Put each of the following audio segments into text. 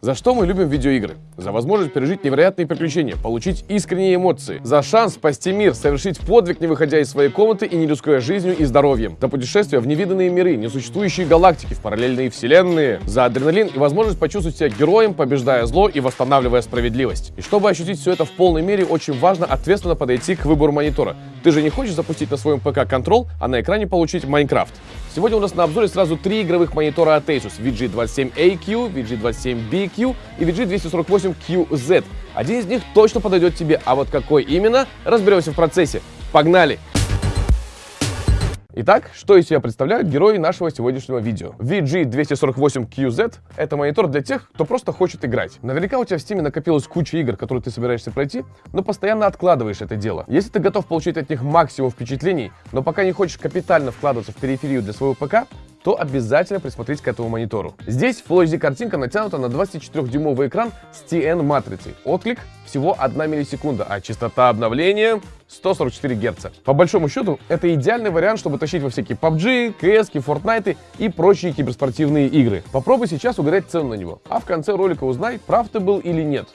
За что мы любим видеоигры? За возможность пережить невероятные приключения, получить искренние эмоции, за шанс спасти мир, совершить подвиг, не выходя из своей комнаты и не рискуя жизнью и здоровьем, за путешествия в невиданные миры, несуществующие галактики, в параллельные вселенные, за адреналин и возможность почувствовать себя героем, побеждая зло и восстанавливая справедливость. И чтобы ощутить все это в полной мере, очень важно ответственно подойти к выбору монитора. Ты же не хочешь запустить на своем ПК Control, а на экране получить Майнкрафт. Сегодня у нас на обзоре сразу три игровых монитора от Asus VG27AQ, VG27BQ и VG248QZ. Один из них точно подойдет тебе, а вот какой именно, разберемся в процессе. Погнали! Итак, что из себя представляют герои нашего сегодняшнего видео? VG248QZ — это монитор для тех, кто просто хочет играть. Наверняка у тебя в Steam накопилась куча игр, которые ты собираешься пройти, но постоянно откладываешь это дело. Если ты готов получить от них максимум впечатлений, но пока не хочешь капитально вкладываться в периферию для своего ПК, то обязательно присмотрите к этому монитору. Здесь Full HD картинка натянута на 24-дюймовый экран с TN матрицей. Отклик всего 1 миллисекунда, а частота обновления 144 Гц. По большому счету, это идеальный вариант, чтобы тащить во всякие PUBG, CS, Fortnite и прочие киберспортивные игры. Попробуй сейчас угадать цену на него, а в конце ролика узнай, прав ты был или нет.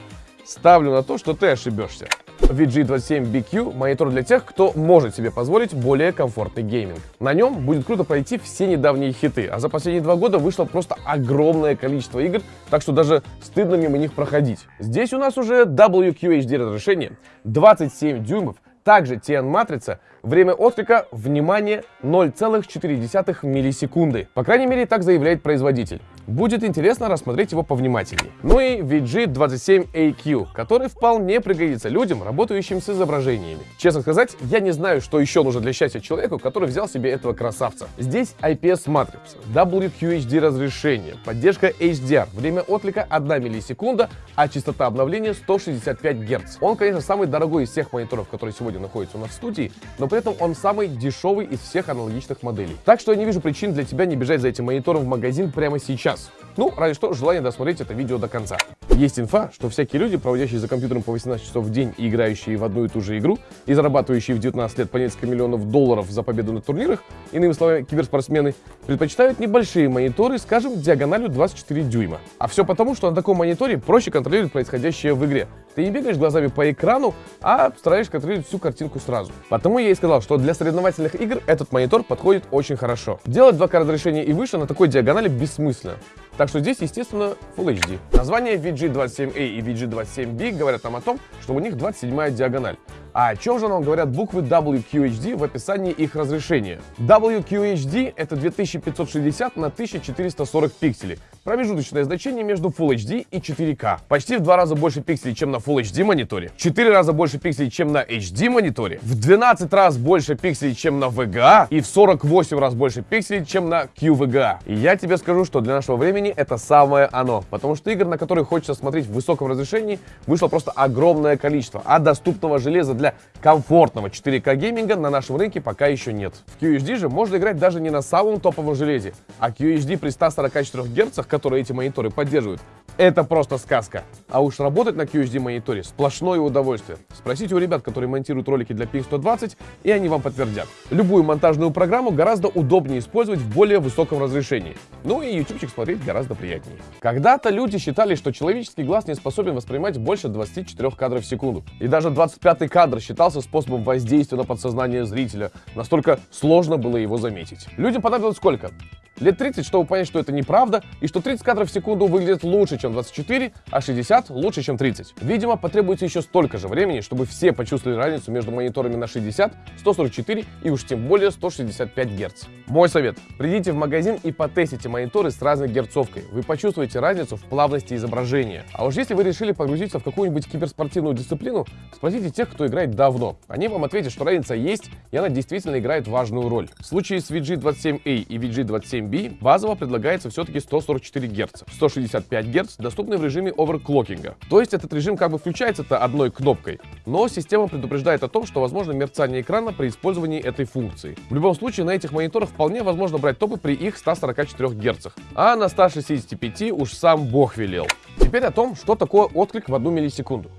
Ставлю на то, что ты ошибешься. VG27BQ – монитор для тех, кто может себе позволить более комфортный гейминг. На нем будет круто пройти все недавние хиты, а за последние два года вышло просто огромное количество игр, так что даже стыдно мимо них проходить. Здесь у нас уже WQHD разрешение, 27 дюймов, также TN-матрица, время отклика, внимание, 0,4 миллисекунды. По крайней мере, так заявляет производитель. Будет интересно рассмотреть его повнимательнее. Ну и VG27AQ, который вполне пригодится людям, работающим с изображениями. Честно сказать, я не знаю, что еще нужно для счастья человеку, который взял себе этого красавца. Здесь IPS-матрица, WQHD разрешение, поддержка HDR, время отклика 1 миллисекунда, а частота обновления 165 Гц. Он, конечно, самый дорогой из всех мониторов, которые сегодня находятся у нас в студии, но при этом он самый дешевый из всех аналогичных моделей. Так что я не вижу причин для тебя не бежать за этим монитором в магазин прямо сейчас час. Ну, ради что, желание досмотреть это видео до конца. Есть инфа, что всякие люди, проводящие за компьютером по 18 часов в день и играющие в одну и ту же игру, и зарабатывающие в 19 лет по несколько миллионов долларов за победу на турнирах, иными словами, киберспортсмены, предпочитают небольшие мониторы, скажем, диагональю 24 дюйма. А все потому, что на таком мониторе проще контролировать происходящее в игре. Ты не бегаешь глазами по экрану, а стараешься контролировать всю картинку сразу. Потому я и сказал, что для соревновательных игр этот монитор подходит очень хорошо. Делать 2К разрешения и выше на такой диагонали бессмысленно. Так что здесь, естественно, Full HD. Названия VG27A и VG27B говорят нам о том, что у них 27-я диагональ. А о чем же нам говорят буквы WQHD в описании их разрешения? WQHD это 2560 на 1440 пикселей. Промежуточное значение между Full HD и 4К. Почти в два раза больше пикселей, чем на Full HD мониторе. В 4 раза больше пикселей, чем на HD мониторе. В 12 раз больше пикселей, чем на VGA. И в 48 раз больше пикселей, чем на QVGA. И я тебе скажу, что для нашего времени это самое оно. Потому что игр, на которые хочется смотреть в высоком разрешении, вышло просто огромное количество. А доступного железа для для комфортного 4К гейминга на нашем рынке пока еще нет. В QHD же можно играть даже не на самом топовом железе, а QHD при 144 Гц, которые эти мониторы поддерживают, это просто сказка. А уж работать на QHD мониторе сплошное удовольствие. Спросите у ребят, которые монтируют ролики для PX120, и они вам подтвердят. Любую монтажную программу гораздо удобнее использовать в более высоком разрешении. Ну и ютубчик смотреть гораздо приятнее. Когда-то люди считали, что человеческий глаз не способен воспринимать больше 24 кадров в секунду. И даже 25 кадр считался способом воздействия на подсознание зрителя. Настолько сложно было его заметить. Людям понадобилось сколько? Лет 30, чтобы понять, что это неправда, и что 30 кадров в секунду выглядит лучше, чем 24, а 60 лучше, чем 30. Видимо, потребуется еще столько же времени, чтобы все почувствовали разницу между мониторами на 60, 144 и уж тем более 165 Гц. Мой совет. Придите в магазин и потестите мониторы с разной герцовкой. Вы почувствуете разницу в плавности изображения. А уж если вы решили погрузиться в какую-нибудь киберспортивную дисциплину, спросите тех, кто играет давно. Они вам ответят, что разница есть, и она действительно играет важную роль. В случае с VG27A и VG27 7B базово предлагается все-таки 144 Гц. 165 Гц доступны в режиме оверклокинга. То есть этот режим как бы включается-то одной кнопкой, но система предупреждает о том, что возможно мерцание экрана при использовании этой функции. В любом случае на этих мониторах вполне возможно брать топы при их 144 Гц, а на 165 уж сам бог велел. Теперь о том, что такое отклик в одну миллисекунду.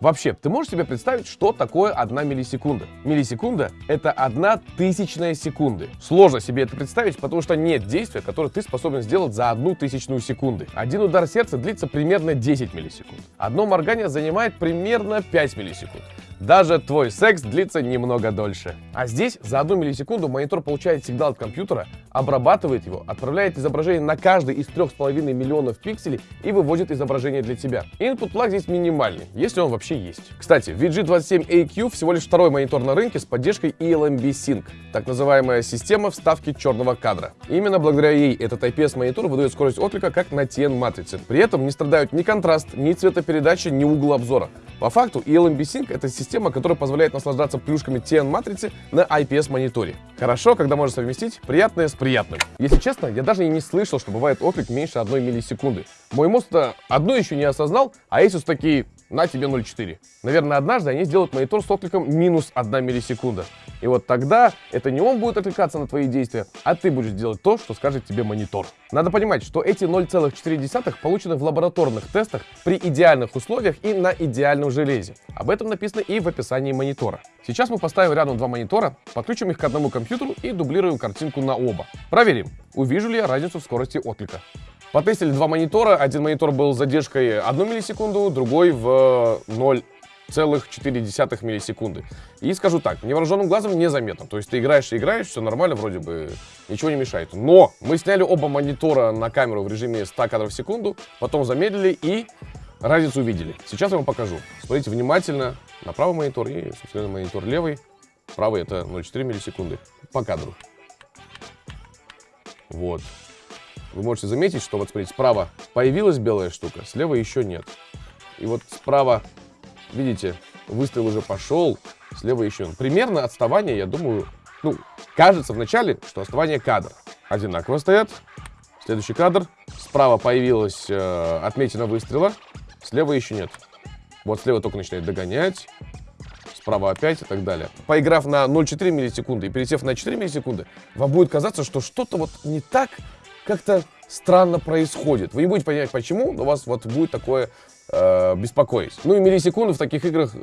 Вообще, ты можешь себе представить, что такое одна миллисекунда? Миллисекунда — это одна тысячная секунды. Сложно себе это представить, потому что нет действия, которое ты способен сделать за одну тысячную секунды. Один удар сердца длится примерно 10 миллисекунд. Одно моргание занимает примерно 5 миллисекунд. Даже твой секс длится немного дольше. А здесь за одну миллисекунду монитор получает сигнал от компьютера, обрабатывает его, отправляет изображение на каждый из 3,5 миллионов пикселей и выводит изображение для тебя. Input lag здесь минимальный, если он вообще есть. Кстати, VG27AQ всего лишь второй монитор на рынке с поддержкой ELMB Sync, так называемая система вставки черного кадра. Именно благодаря ей этот IPS-монитор выдает скорость отклика как на TN-матрице. При этом не страдают ни контраст, ни цветопередача, ни угол обзора. По факту ELMB Sync это система, которая позволяет наслаждаться плюшками TN-матрицы на IPS-мониторе. Хорошо, когда можно совместить приятное с приятным. Если честно, я даже и не слышал, что бывает отклик меньше одной миллисекунды. Мой мозг то одно еще не осознал, а Asus такие, на тебе 0,4. Наверное, однажды они сделают монитор с откликом минус 1 миллисекунда. И вот тогда это не он будет отвлекаться на твои действия, а ты будешь делать то, что скажет тебе монитор. Надо понимать, что эти 0,4 получены в лабораторных тестах при идеальных условиях и на идеальном железе. Об этом написано и в описании монитора. Сейчас мы поставим рядом два монитора, подключим их к одному компьютеру и дублируем картинку на оба. Проверим, увижу ли я разницу в скорости отклика. Потестили два монитора. Один монитор был с задержкой 1 миллисекунду, другой в 0 целых 0,4 миллисекунды. И скажу так, невооруженным глазом незаметно. То есть ты играешь и играешь, все нормально, вроде бы ничего не мешает. Но мы сняли оба монитора на камеру в режиме 100 кадров в секунду, потом замедлили и разницу увидели. Сейчас я вам покажу. Смотрите внимательно на правый монитор и, собственно, монитор левый. Правый это 0,4 миллисекунды по кадру. Вот. Вы можете заметить, что вот смотрите, справа появилась белая штука, слева еще нет. И вот справа, видите, выстрел уже пошел, слева еще. Примерно отставание, я думаю, ну, кажется вначале, что отставание кадр. Одинаково стоят. Следующий кадр. Справа появилась э, отметина выстрела, слева еще нет. Вот слева только начинает догонять, справа опять и так далее. Поиграв на 0,4 миллисекунды и пересев на 4 миллисекунды, вам будет казаться, что что-то вот не так, как-то странно происходит. Вы не будете понимать, почему, но у вас вот будет такое э, беспокоить. Ну и миллисекунды в таких играх э,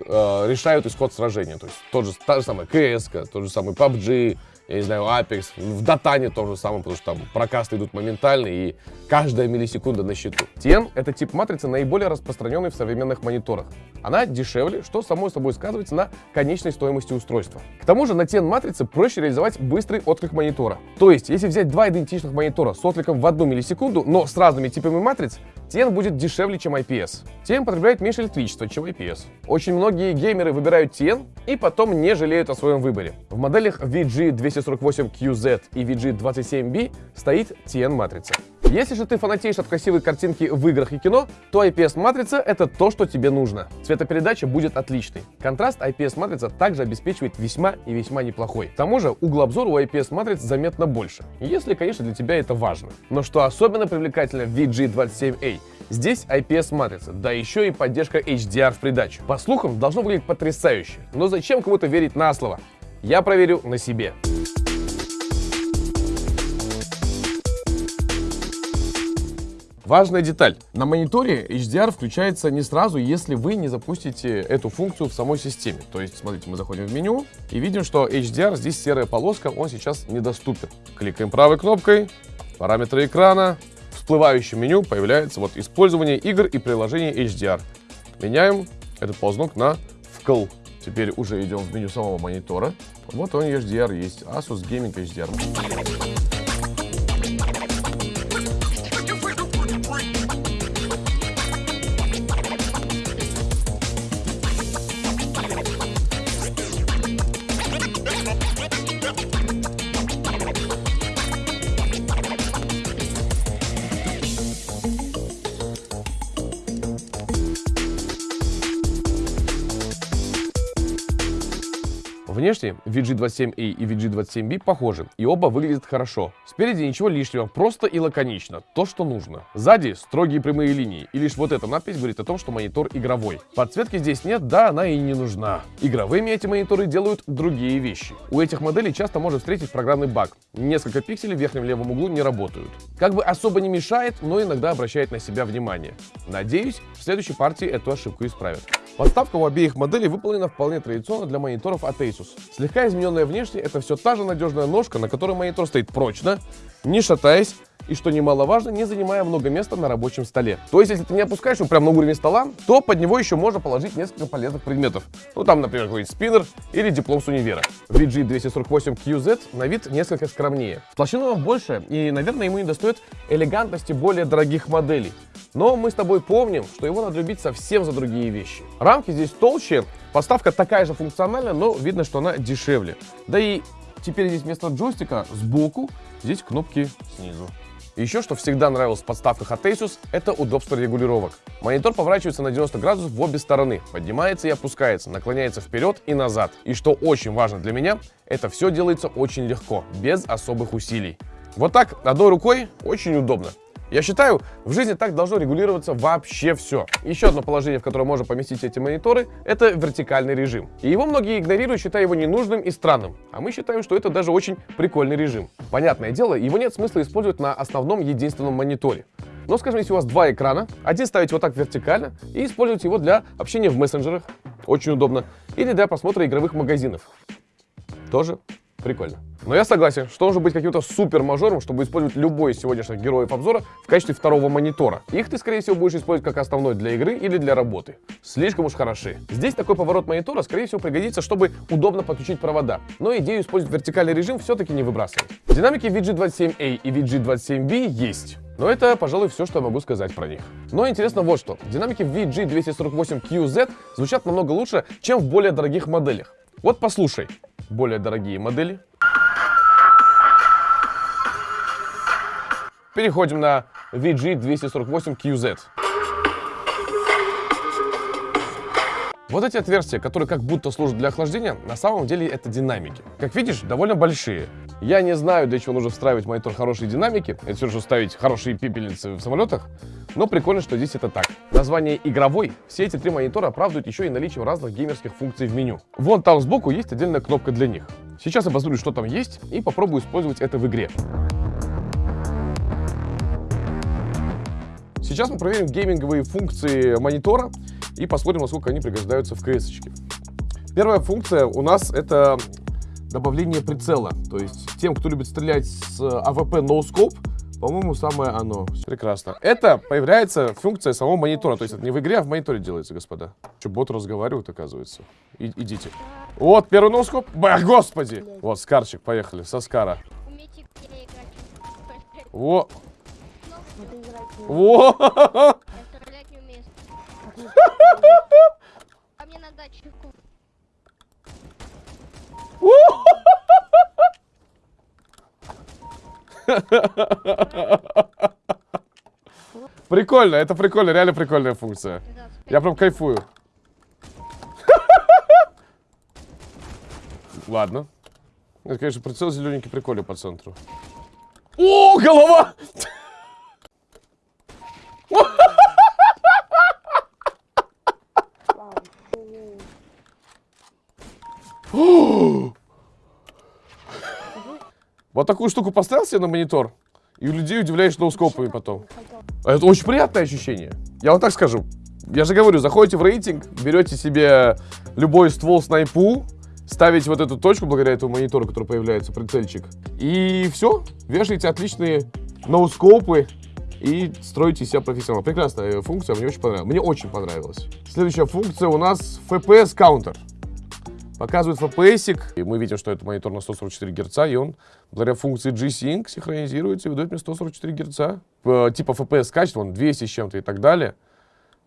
решают исход сражения. То есть тот же, та же самая CS, тот же самый PUBG, я не знаю, Apex, в Датане то же самое, потому что там прокасты идут моментально и каждая миллисекунда на счету. TN — это тип матрицы, наиболее распространенный в современных мониторах. Она дешевле, что само собой сказывается на конечной стоимости устройства. К тому же на TN-матрице проще реализовать быстрый отклик монитора. То есть, если взять два идентичных монитора с откликом в одну миллисекунду, но с разными типами матриц, TN будет дешевле, чем IPS. TN потребляет меньше электричества, чем IPS. Очень многие геймеры выбирают TN и потом не жалеют о своем выборе. В моделях VG248QZ и VG27B стоит TN-матрица. Если же ты фанатеешь от красивой картинки в играх и кино, то IPS-матрица — это то, что тебе нужно. Цветопередача будет отличной. Контраст IPS-матрица также обеспечивает весьма и весьма неплохой. К тому же угол обзора у IPS-матриц заметно больше, если, конечно, для тебя это важно. Но что особенно привлекательно в VG27A, Здесь IPS-матрица, да еще и поддержка HDR в придачу. По слухам, должно выглядеть потрясающе. Но зачем кому-то верить на слово? Я проверю на себе. Важная деталь. На мониторе HDR включается не сразу, если вы не запустите эту функцию в самой системе. То есть, смотрите, мы заходим в меню и видим, что HDR, здесь серая полоска, он сейчас недоступен. Кликаем правой кнопкой, параметры экрана, всплывающем меню появляется вот использование игр и приложений HDR. Меняем этот ползнок на вкл. Теперь уже идем в меню самого монитора. Вот он HDR есть. Asus Gaming HDR. Внешне VG27A и VG27B похожи, и оба выглядят хорошо. Спереди ничего лишнего, просто и лаконично, то, что нужно. Сзади строгие прямые линии, и лишь вот эта надпись говорит о том, что монитор игровой. Подсветки здесь нет, да, она и не нужна. Игровыми эти мониторы делают другие вещи. У этих моделей часто можно встретить программный баг. Несколько пикселей в верхнем левом углу не работают. Как бы особо не мешает, но иногда обращает на себя внимание. Надеюсь, в следующей партии эту ошибку исправят. Подставка у обеих моделей выполнена вполне традиционно для мониторов от Asus. Слегка измененная внешне, это все та же надежная ножка, на которой монитор стоит прочно, не шатаясь, и, что немаловажно, не занимая много места на рабочем столе. То есть, если ты не опускаешь его прямо на уровень стола, то под него еще можно положить несколько полезных предметов. Ну, там, например, какой-нибудь спиннер или диплом с универа. VG248QZ на вид несколько скромнее. В толщину он больше, и, наверное, ему не достает элегантности более дорогих моделей. Но мы с тобой помним, что его надо любить совсем за другие вещи. Рамки здесь толще, поставка такая же функциональная, но видно, что она дешевле. Да и теперь здесь вместо джойстика сбоку, здесь кнопки снизу. Еще что всегда нравилось в подставках от Asus, это удобство регулировок. Монитор поворачивается на 90 градусов в обе стороны, поднимается и опускается, наклоняется вперед и назад. И что очень важно для меня, это все делается очень легко, без особых усилий. Вот так, одной рукой, очень удобно. Я считаю, в жизни так должно регулироваться вообще все. Еще одно положение, в которое можно поместить эти мониторы, это вертикальный режим. И его многие игнорируют, считая его ненужным и странным. А мы считаем, что это даже очень прикольный режим. Понятное дело, его нет смысла использовать на основном единственном мониторе. Но, скажем, если у вас два экрана, один ставить вот так вертикально и использовать его для общения в мессенджерах, очень удобно, или для просмотра игровых магазинов, тоже прикольно. Но я согласен, что нужно быть каким-то супер мажором, чтобы использовать любой из сегодняшних героев обзора в качестве второго монитора. Их ты, скорее всего, будешь использовать как основной для игры или для работы. Слишком уж хороши. Здесь такой поворот монитора, скорее всего, пригодится, чтобы удобно подключить провода. Но идею использовать вертикальный режим все-таки не выбрасывать. Динамики VG27A и VG27B есть. Но это, пожалуй, все, что я могу сказать про них. Но интересно вот что. Динамики VG248QZ звучат намного лучше, чем в более дорогих моделях. Вот послушай. Более дорогие модели Переходим на VG248QZ. Вот эти отверстия, которые как будто служат для охлаждения, на самом деле это динамики. Как видишь, довольно большие. Я не знаю, для чего нужно встраивать в монитор хорошие динамики. Это все же ставить хорошие пепельницы в самолетах. Но прикольно, что здесь это так. Название игровой. Все эти три монитора оправдывают еще и наличием разных геймерских функций в меню. Вон там сбоку есть отдельная кнопка для них. Сейчас я посмотрю, что там есть, и попробую использовать это в игре. Сейчас мы проверим гейминговые функции монитора и посмотрим, насколько они пригождаются в КС. -очке. Первая функция у нас это добавление прицела. То есть тем, кто любит стрелять с AVP No Scope, по-моему, самое оно. Прекрасно. Это появляется функция самого монитора. То есть это не в игре, а в мониторе делается, господа. Что, бот разговаривает, оказывается. И, идите. Вот, первый ноускоп. Бах, господи. Вот, скарчик, поехали, со скара. Во! Стрелять не умеет. А мне на датчику. Прикольно, это прикольно, реально прикольная функция. Я прям кайфую. Ладно. Это, конечно, прицел зелененький прикольный по центру. О, голова! Вот такую штуку поставил себе на монитор, и у людей удивляешь ноускопами потом. А Это очень приятное ощущение. Я вам так скажу. Я же говорю, заходите в рейтинг, берете себе любой ствол снайпу, ставите вот эту точку благодаря этому монитору, который появляется, прицельчик, и все, вешаете отличные ноускопы и строите себя профессионала. Прекрасная функция, мне очень понравилась. Мне очень понравилась. Следующая функция у нас FPS Counter. Показывает FPS, и мы видим, что это монитор на 144 Гц, и он благодаря функции G-Sync синхронизируется и выдает мне 144 Гц. Э, типа FPS качество, он 200 с чем-то и так далее.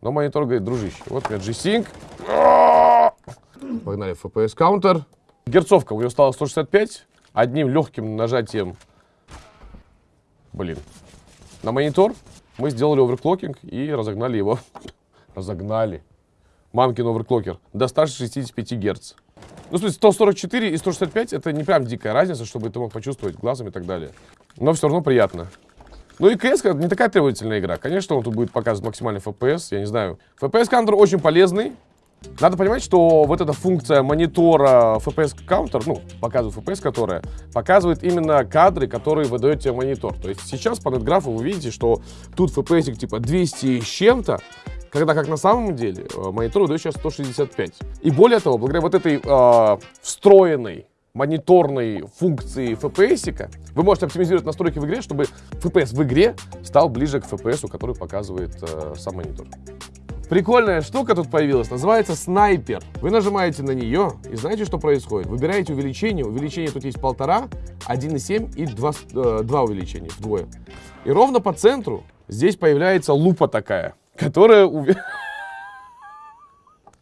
Но монитор говорит, дружище, вот у меня G-Sync. Погнали, FPS Counter. Герцовка у него стала 165. Одним легким нажатием, блин, на монитор мы сделали оверклокинг и разогнали его. разогнали. Мамкин оверклокер до 165 Гц. Ну, в смысле, 144 и 165 это не прям дикая разница, чтобы ты мог почувствовать глазом и так далее. Но все равно приятно. Ну и CS не такая требовательная игра. Конечно, он тут будет показывать максимальный FPS, я не знаю. FPS каунтер очень полезный. Надо понимать, что вот эта функция монитора FPS counter, ну, показывает FPS, которая показывает именно кадры, которые выдает тебе монитор. То есть сейчас по нетграфу вы видите, что тут FPS типа 200 с чем-то, когда как на самом деле э, монитор выдает сейчас 165. И более того, благодаря вот этой э, встроенной мониторной функции FPS, вы можете оптимизировать настройки в игре, чтобы FPS в игре стал ближе к FPS, который показывает э, сам монитор. Прикольная штука тут появилась, называется снайпер. Вы нажимаете на нее и знаете, что происходит? Выбираете увеличение, увеличение тут есть полтора, 1,7 и 2, э, 2 увеличения, вдвое. И ровно по центру здесь появляется лупа такая, которая...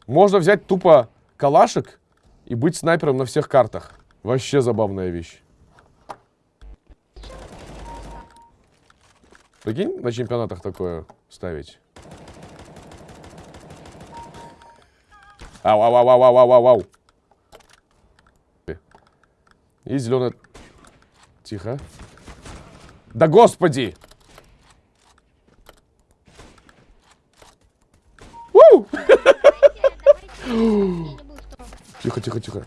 Можно взять тупо калашек и быть снайпером на всех картах. Вообще забавная вещь. Прикинь, на чемпионатах такое ставить. Ау, ау, ау, ау, ау, ау, ау. И зеленая... Тихо. Да господи! Тихо, тихо, тихо.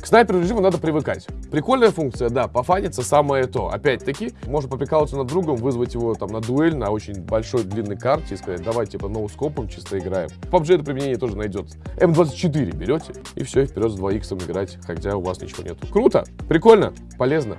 К снайперу режиму надо привыкать. Прикольная функция, да, пофаниться самое то. Опять-таки, можно поприкалываться над другом, вызвать его там на дуэль на очень большой длинной карте и сказать, давай типа ноускопом чисто играем. В PUBG это применение тоже найдется. М24 берете и все, и вперед с 2 х играть, хотя у вас ничего нету. Круто, прикольно, полезно.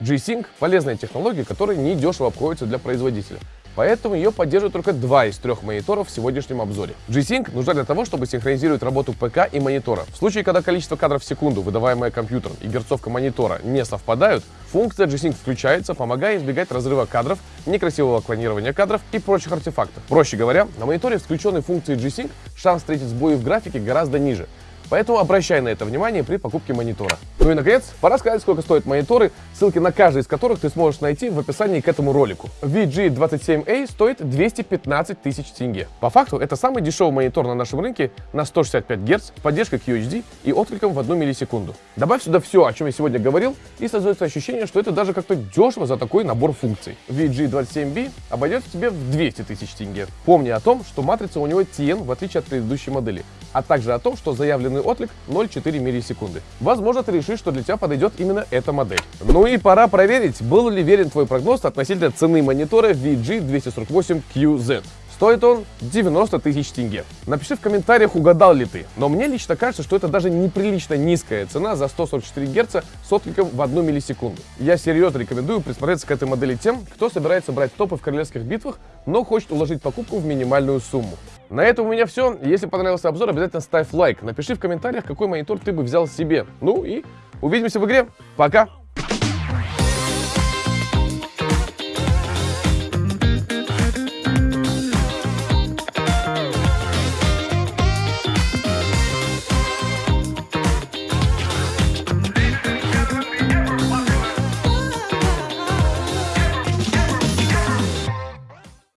G-Sync – полезная технология, которая недешево обходится для производителя. Поэтому ее поддерживают только два из трех мониторов в сегодняшнем обзоре. G-Sync нужна для того, чтобы синхронизировать работу ПК и монитора. В случае, когда количество кадров в секунду, выдаваемое компьютером, и герцовка монитора не совпадают, функция G-Sync включается, помогая избегать разрыва кадров, некрасивого клонирования кадров и прочих артефактов. Проще говоря, на мониторе включенной функцией G-Sync шанс встретить сбои в графике гораздо ниже. Поэтому обращай на это внимание при покупке монитора. Ну и наконец, пора сказать, сколько стоят мониторы, ссылки на каждый из которых ты сможешь найти в описании к этому ролику. VG27A стоит 215 тысяч тенге. По факту, это самый дешевый монитор на нашем рынке на 165 Гц с поддержкой QHD и откликом в 1 миллисекунду. Добавь сюда все, о чем я сегодня говорил, и создается ощущение, что это даже как-то дешево за такой набор функций. VG27B обойдется тебе в 200 тысяч тенге. Помни о том, что матрица у него TN, в отличие от предыдущей модели, а также о том, что заявленный отклик 0,4 миллисекунды. Возможно, ты решишь, что для тебя подойдет именно эта модель. Ну и пора проверить, был ли верен твой прогноз относительно цены монитора VG248QZ. Стоит он 90 тысяч тенге. Напиши в комментариях, угадал ли ты. Но мне лично кажется, что это даже неприлично низкая цена за 144 Гц с откликом в 1 миллисекунду. Я серьезно рекомендую присмотреться к этой модели тем, кто собирается брать топы в королевских битвах, но хочет уложить покупку в минимальную сумму. На этом у меня все. Если понравился обзор, обязательно ставь лайк. Напиши в комментариях, какой монитор ты бы взял себе. Ну и увидимся в игре. Пока!